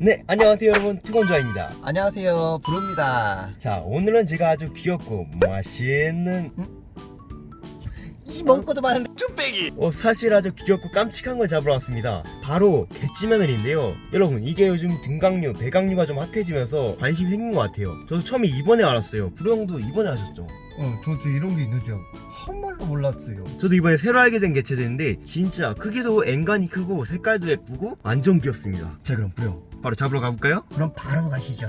네 안녕하세요 여러분. 투건조아입니다. 안녕하세요. 브루입니다. 자 오늘은 제가 아주 귀엽고 맛있는 이 먹을 것도 많은데. 어, 사실 아주 귀엽고 깜찍한 걸 잡으러 왔습니다. 바로 개찌며느리인데요. 여러분 이게 요즘 등강류 배강류가 좀 핫해지면서 관심이 생긴 것 같아요. 저도 처음에 이번에 알았어요. 부령도 이번에 아셨죠? 어 저도 이런 게 있는지 한 말로 몰랐어요. 저도 이번에 새로 알게 된 개체들인데 진짜 크기도 앵간히 크고 색깔도 예쁘고 완전 귀엽습니다. 자 그럼 부령 바로 잡으러 가볼까요? 그럼 바로 가시죠.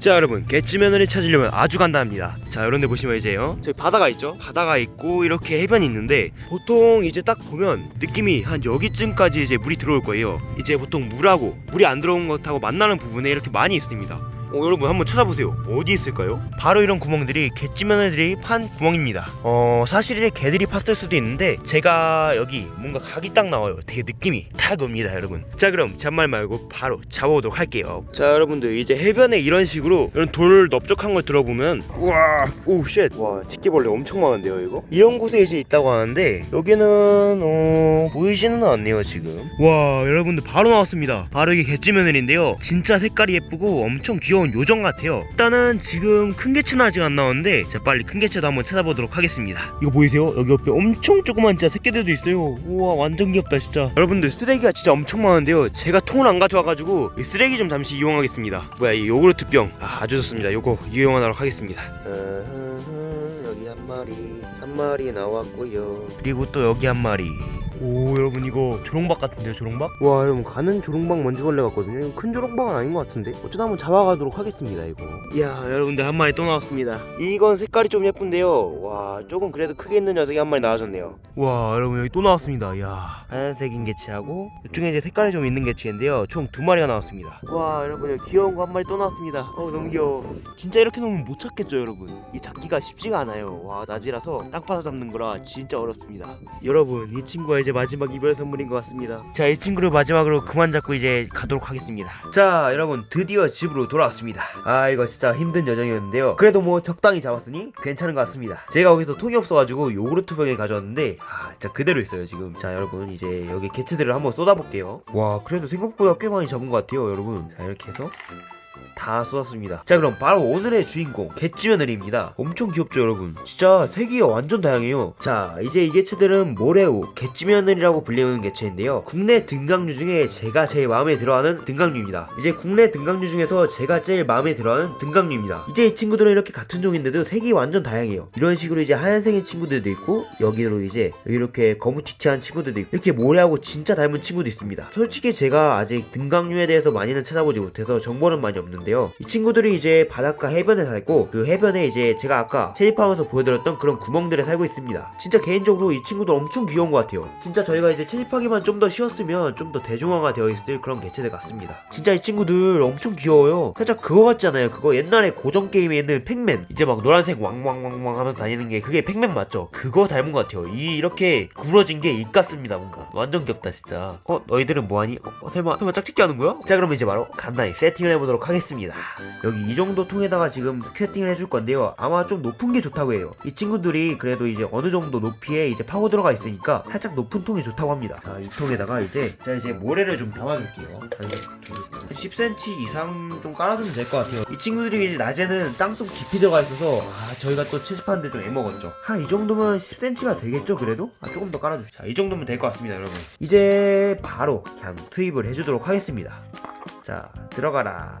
자 여러분 개찌며느리 찾으려면 아주 간단합니다. 자 이런데 보시면 이제요. 저기 바다가 있죠? 바다가 있고 이렇게 해변이 있는데 보통 이제 딱 보면 느낌이 한 여기쯤까지 이제 물이 들어올 거예요. 이제 보통 물하고 물이 안 들어온 것하고 만나는 부분에 이렇게 많이 있습니다 어, 여러분 한번 찾아보세요. 어디 있을까요? 바로 이런 구멍들이 개찌며느리들이 판 구멍입니다. 어 사실 이제 개들이 팠을 수도 있는데 제가 여기 뭔가 각이 딱 나와요. 되게 느낌이 딱 옵니다 여러분. 자 그럼 잔말 말고 바로 잡아보도록 할게요. 자 여러분들 이제 해변에 이런 식으로 이런 돌 넓적한 걸 들어보면 우와 오쉣와 집게벌레 엄청 많은데요 이거? 이런 곳에 이제 있다고 하는데 여기는 어 보이지는 않네요 지금. 와 여러분들 바로 나왔습니다. 바로 이게 개찌며느리인데요. 진짜 색깔이 예쁘고 엄청 귀여 운 요정 같아요. 일단은 지금 큰 개체는 아직 안 나왔는데 자 빨리 큰 개체도 한번 찾아보도록 하겠습니다. 이거 보이세요? 여기 옆에 엄청 조그만 진짜 새끼들도 있어요. 우와 완전 귀엽다 진짜. 여러분들 쓰레기가 진짜 엄청 많은데요. 제가 통을 안 가져와가지고 이 쓰레기 좀 잠시 이용하겠습니다. 뭐야 이 요구르트 병. 아, 아주 좋습니다. 요거 이용하도록 하겠습니다. 여기 한 마리 한 마리 나왔고요. 그리고 또 여기 한 마리 오 여러분 이거 조롱박 같은데요 조롱박? 와 여러분 가는 조롱박 먼지벌레 같거든요. 큰 조롱박은 아닌 것 같은데. 어쩌다 한번 잡아가도록 하겠습니다 이거. 이야 여러분들 한 마리 또 나왔습니다. 이건 색깔이 좀 예쁜데요. 와 조금 그래도 크게 있는 녀석이 한 마리 나와줬네요. 와 여러분 여기 또 나왔습니다. 이야. 하얀색인 개체하고 이쪽에 이제 색깔이 좀 있는 개체인데요. 총 두 마리가 나왔습니다. 와 여러분 여기 귀여운 거 한 마리 또 나왔습니다. 어 너무 귀여워. 진짜 이렇게 놓으면 못 찾겠죠 여러분? 이 잡기가 쉽지가 않아요. 와 낮이라서 땅 파서 잡는 거라 진짜 어렵습니다. 여러분 이 친구가 이제 마지막 이별 선물인 것 같습니다. 자 이 친구를 마지막으로 그만 잡고 이제 가도록 하겠습니다. 자 여러분 드디어 집으로 돌아왔습니다. 아 이거 진짜 힘든 여정이었는데요. 그래도 뭐 적당히 잡았으니 괜찮은 것 같습니다. 제가 거기서 통이 없어가지고 요구르트 병에 가져왔는데 아 진짜 그대로 있어요 지금. 자 여러분 이제 여기 개체들을 한번 쏟아볼게요. 와 그래도 생각보다 꽤 많이 잡은 것 같아요 여러분. 자 이렇게 해서 다 쏟았습니다. 자 그럼 바로 오늘의 주인공 개찌며느리입니다. 엄청 귀엽죠 여러분? 진짜 색이 완전 다양해요. 자 이제 이 개체들은 모래우 개찌며느리라고 불리는 개체인데요. 국내 등강류 중에 제가 제일 마음에 들어하는 등강류입니다. 이제 국내 등강류 중에서 제가 제일 마음에 들어하는 등강류입니다. 이제 이 친구들은 이렇게 같은 종인데도 색이 완전 다양해요. 이런 식으로 이제 하얀색의 친구들도 있고 여기로 이제 이렇게 거무튀튀한 친구들도 있고 이렇게 모래하고 진짜 닮은 친구도 있습니다. 솔직히 제가 아직 등강류에 대해서 많이는 찾아보지 못해서 정보는 많이 없는데 요. 이 친구들이 이제 바닷가 해변에 살고 그 해변에 이제 제가 아까 채집하면서 보여드렸던 그런 구멍들에 살고 있습니다. 진짜 개인적으로 이 친구들 엄청 귀여운 것 같아요. 진짜 저희가 이제 채집하기만 좀 더 쉬웠으면 좀 더 대중화가 되어 있을 그런 개체들 같습니다. 진짜 이 친구들 엄청 귀여워요. 살짝 그거 같잖아요? 그거 옛날에 고전 게임에 있는 팩맨. 이제 막 노란색 왕왕왕왕 하면서 다니는 게 그게 팩맨 맞죠? 그거 닮은 것 같아요. 이 이렇게 구부러진 게 입 같습니다 뭔가. 완전 귀엽다 진짜. 어 너희들은 뭐하니? 어, 어, 설마 설마 짝짓기 하는 거야? 자 그럼 이제 바로 간단히 세팅을 해보도록 하겠습니다 여기 이 정도 통에다가 지금 세팅을 해줄 건데요. 아마 좀 높은 게 좋다고 해요. 이 친구들이 그래도 이제 어느 정도 높이에 이제 파고 들어가 있으니까 살짝 높은 통이 좋다고 합니다. 자 이 통에다가 이제 자 이제 모래를 좀 담아줄게요. 한 10cm 이상 좀 깔아주면 될 것 같아요. 이 친구들이 이제 낮에는 땅속 깊이 들어가 있어서 아 저희가 또 채집하는데 좀 애먹었죠. 한 이 정도면 10cm가 되겠죠 그래도? 아 조금 더 깔아줍시다 이 정도면 될 것 같습니다 여러분. 이제 바로 그냥 투입을 해주도록 하겠습니다. 자 들어가라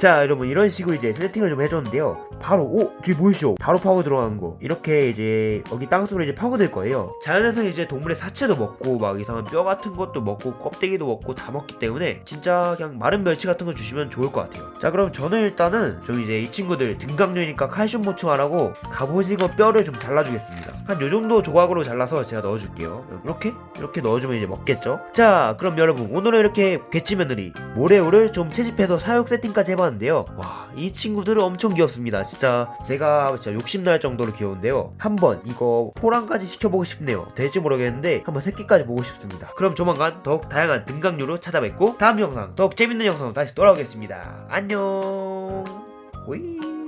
자 여러분 이런 식으로 이제 세팅을 좀 해줬는데요. 바로 오 저기 보이시죠 바로 파고 들어가는 거. 이렇게 이제 여기 땅속으로 이제 파고들 거예요. 자연에서 이제 동물의 사체도 먹고 막 이상한 뼈 같은 것도 먹고 껍데기도 먹고 다 먹기 때문에 진짜 그냥 마른 멸치 같은 거 주시면 좋을 것 같아요. 자 그럼 저는 일단은 좀 이제 이 친구들 등강류니까 칼슘 보충하라고 갑오징어 뼈를 좀 잘라주겠습니다. 한 요정도 조각으로 잘라서 제가 넣어줄게요. 이렇게? 이렇게 넣어주면 이제 먹겠죠? 자 그럼 여러분 오늘은 이렇게 개찌며느리 모래우를 좀 채집해서 사육 세팅까지 해봤 는데요. 와 이 친구들은 엄청 귀엽습니다. 진짜 제가 진짜 욕심날 정도로 귀여운데요. 한번 이거 포랑까지 시켜보고 싶네요. 될지 모르겠는데 한번 새끼까지 보고 싶습니다. 그럼 조만간 더욱 다양한 등강류로 찾아뵙고 다음 영상 더욱 재밌는 영상으로 다시 돌아오겠습니다. 안녕. 오이